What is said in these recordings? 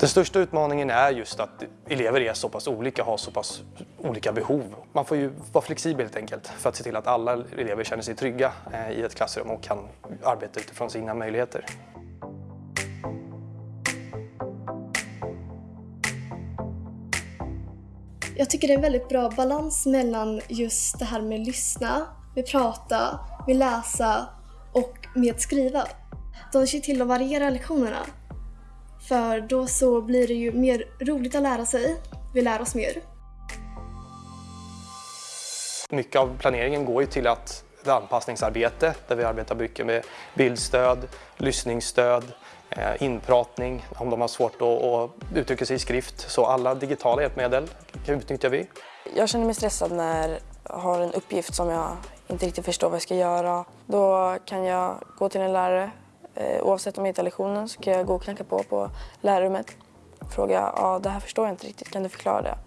Den största utmaningen är just att elever är så pass olika, har så pass olika behov. Man får ju vara flexibel helt enkelt för att se till att alla elever känner sig trygga eh, i ett klassrum och kan arbeta utifrån sina möjligheter. Jag tycker det är en väldigt bra balans mellan just det här med lyssna, med prata, med läsa och med skriva. De ser till att variera lektionerna. För då så blir det ju mer roligt att lära sig. Vi lär oss mer. Mycket av planeringen går ju till att ett anpassningsarbete där vi arbetar mycket med bildstöd, lyssningsstöd, eh, inpratning om de har svårt att uttrycka sig i skrift. Så alla digitala hjälpmedel utnyttjar vi. Jag känner mig stressad när jag har en uppgift som jag inte riktigt förstår vad jag ska göra. Då kan jag gå till en lärare. Eh, oavsett om jag hittar lektionen så kan jag gå och knacka på på lärarrummet. Fråga, ja det här förstår jag inte riktigt, kan du förklara det?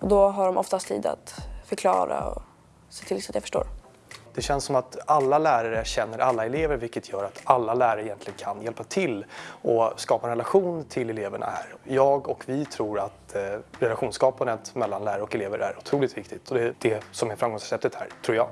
Och då har de oftast tid att förklara och se till så att jag förstår. Det känns som att alla lärare känner alla elever vilket gör att alla lärare egentligen kan hjälpa till och skapa en relation till eleverna här. Jag och vi tror att eh, relationsskapandet mellan lärare och elever är otroligt viktigt och det är det som är framgångsreceptet här, tror jag.